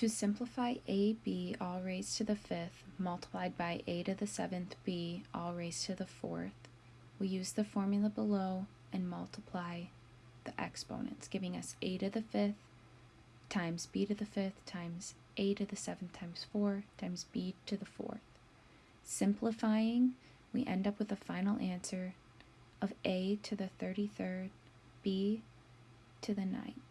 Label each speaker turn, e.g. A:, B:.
A: To simplify ab all raised to the fifth multiplied by a to the seventh b all raised to the fourth, we use the formula below and multiply the exponents, giving us a to the fifth times b to the fifth times a to the seventh times 4 times b to the fourth. Simplifying, we end up with a final answer of a to the 33rd, b to the ninth.